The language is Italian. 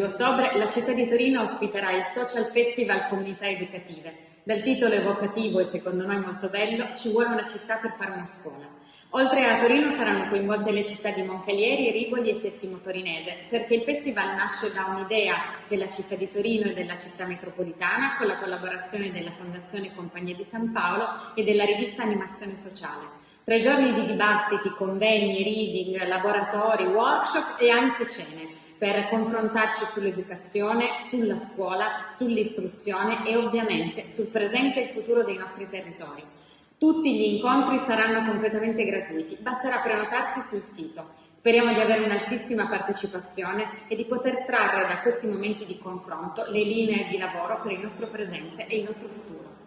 ottobre la città di Torino ospiterà il Social Festival Comunità Educative. Dal titolo evocativo e secondo noi molto bello, ci vuole una città per fare una scuola. Oltre a Torino saranno coinvolte le città di Moncalieri, Rivoli e Settimo Torinese, perché il festival nasce da un'idea della città di Torino e della città metropolitana con la collaborazione della Fondazione Compagnia di San Paolo e della rivista Animazione Sociale. Tre giorni di dibattiti, convegni, reading, laboratori, workshop e anche cene per confrontarci sull'educazione, sulla scuola, sull'istruzione e ovviamente sul presente e il futuro dei nostri territori. Tutti gli incontri saranno completamente gratuiti, basterà prenotarsi sul sito. Speriamo di avere un'altissima partecipazione e di poter trarre da questi momenti di confronto le linee di lavoro per il nostro presente e il nostro futuro.